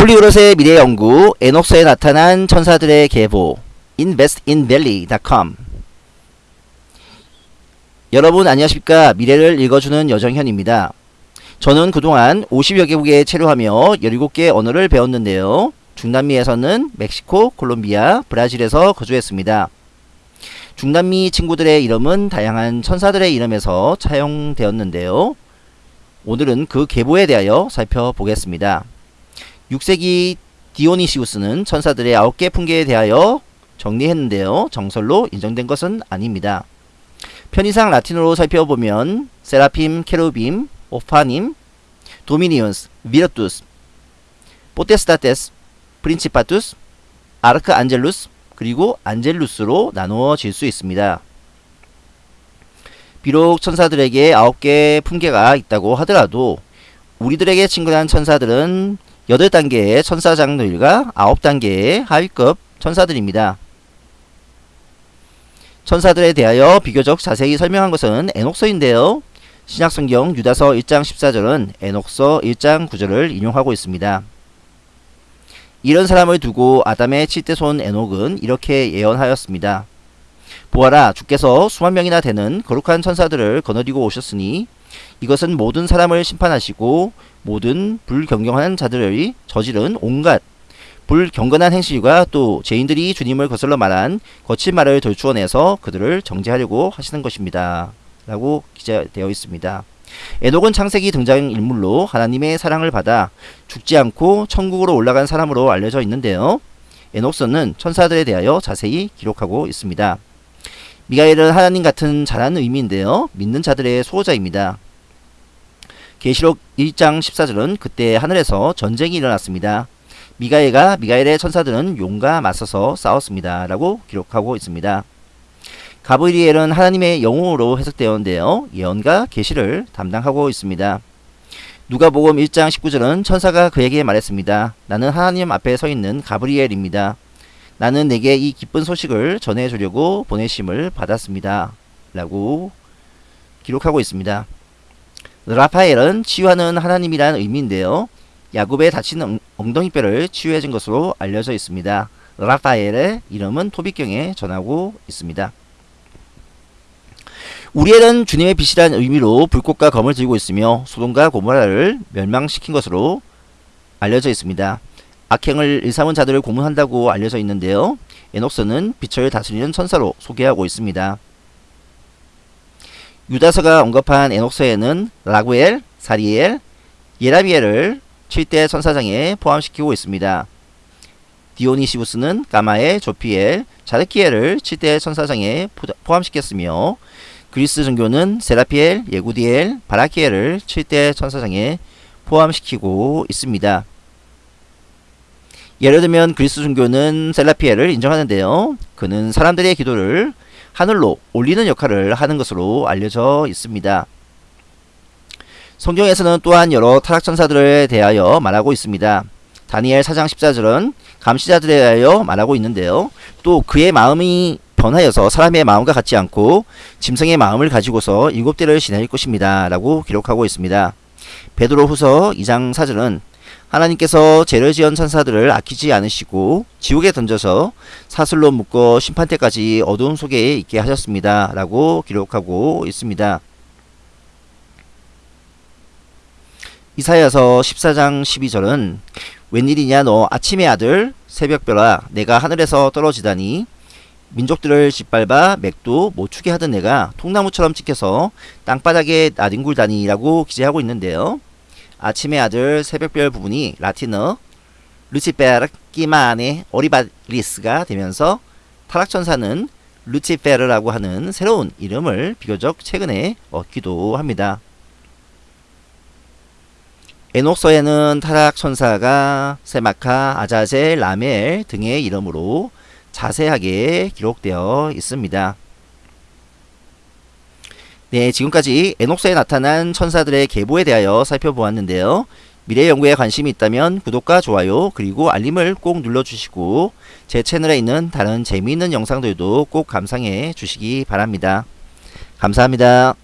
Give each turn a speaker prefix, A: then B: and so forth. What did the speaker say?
A: 폴리그롯의 미래 연구 에녹스에 나타난 천사들의 계보 investinvalley.com 여러분 안녕하십니까 미래를 읽어주는 여정현입니다. 저는 그동안 50여 개국에 체류하며 17개 언어를 배웠는데요. 중남미에서는 멕시코, 콜롬비아, 브라질에서 거주했습니다. 중남미 친구들의 이름은 다양한 천사들의 이름에서 차용되었는데요. 오늘은 그 계보에 대하여 살펴보겠습니다. 6세기 디오니시우스는 천사들의 9개 품계에 대하여 정리했는데요. 정설로 인정된 것은 아닙니다. 편의상 라틴어로 살펴보면 Seraphim, Cherubim, Ophanim, Dominions, Virtus, Potestates, Principatus, Archangelus, 그리고 Angelus로 나누어질 수 있습니다. 비록 천사들에게 9개 품계가 있다고 하더라도 우리들에게 친근한 천사들은 8단계의 천사장들과 9단계의 하위급 천사들입니다. 천사들에 대하여 비교적 자세히 설명한 것은 에녹서인데요. 신약성경 유다서 1장 14절은 에녹서 1장 9절을 인용하고 있습니다. 이런 사람을 두고 아담의 칠대손 에녹은 이렇게 예언하였습니다. 보아라 주께서 수만 명이나 되는 거룩한 천사들을 거느리고 오셨으니 이것은 모든 사람을 심판하시고 모든 불경경한 자들의 저지른 온갖 불경건한 행실과 또 죄인들이 주님을 거슬러 말한 거친 말을 돌추어내서 그들을 정죄하려고 하시는 것입니다. 라고 기재되어 있습니다. 에녹은 창세기 등장인물로 하나님의 사랑을 받아 죽지 않고 천국으로 올라간 사람으로 알려져 있는데요. 에녹서는 천사들에 대하여 자세히 기록하고 있습니다. 미가엘은 하나님 같은 자라는 의미인데요. 믿는 자들의 수호자입니다. 계시록 1장 14절은 그때 하늘에서 전쟁이 일어났습니다. 미가엘과 미가엘의 천사들은 용과 맞서서 싸웠습니다. 라고 기록하고 있습니다. 가브리엘은 하나님의 영웅으로 해석되었는데요. 예언과 계시를 담당하고 있습니다. 누가복음 1장 19절은 천사가 그에게 말했습니다. 나는 하나님 앞에 서 있는 가브리엘입니다. 나는 내게 이 기쁜 소식을 전해주려고 보내심을 받았습니다. 라고 기록하고 있습니다. 라파엘은 치유하는 하나님이라는 의미인데요. 야곱의 다친 엉덩이뼈를 치유해준 것으로 알려져 있습니다. 라파엘의 이름은 토비경에 전하고 있습니다. 우리엘은 주님의 빛이란 의미로 불꽃과 검을 들고 있으며 소돔과 고모라를 멸망시킨 것으로 알려져 있습니다. 악행을 일삼은 자들을 고문한다고 알려져 있는데요. 에녹스는 빛을 다스리는 천사로 소개하고 있습니다. 유다서가 언급한 에녹서에는 라구엘, 사리엘, 예라비엘을 7대 천사장에 포함시키고 있습니다. 디오니시우스는 가마엘, 조피엘, 자르키엘을 7대 천사장에 포함시켰으며 그리스 종교는 세라피엘, 예구디엘, 바라키엘을 7대 천사장에 포함시키고 있습니다. 예를 들면 그리스 종교는 셀라피엘을 인정하는데요. 그는 사람들의 기도를 하늘로 올리는 역할을 하는 것으로 알려져 있습니다. 성경에서는 또한 여러 타락천사들에 대하여 말하고 있습니다. 다니엘 4장 14절은 감시자들에 대하여 말하고 있는데요. 또 그의 마음이 변하여서 사람의 마음과 같지 않고 짐승의 마음을 가지고서 일곱 대를 지낼 것입니다. 라고 기록하고 있습니다. 베드로 후서 2장 4절은 하나님께서 죄를 지은 천사들을 아끼지 않으시고 지옥에 던져서 사슬로 묶어 심판 때까지 어두움 속에 있게 하셨습니다. 라고 기록하고 있습니다. 이사야서 14장 12절은 웬일이냐 너 아침의 아들 새벽별아 내가 하늘에서 떨어지다니 민족들을 짓밟아 맥도 못 추게 하던 내가 통나무처럼 찍혀서 땅바닥에 나뒹굴다니 라고 기재하고 있는데요. 아침의 아들 새벽별 부분이 라틴어 루치페르 끼마안의 오리바리스가 되면서 타락천사는 루치페르라고 하는 새로운 이름을 비교적 최근에 얻기도 합니다. 에녹서에는 타락천사가 세마카, 아자젤, 라멜 등의 이름으로 자세하게 기록되어 있습니다. 네, 지금까지 에녹스에 나타난 천사들의 계보에 대하여 살펴보았는데요. 미래 연구에 관심이 있다면 구독과 좋아요 그리고 알림을 꼭 눌러주시고 제 채널에 있는 다른 재미있는 영상들도 꼭 감상해 주시기 바랍니다. 감사합니다.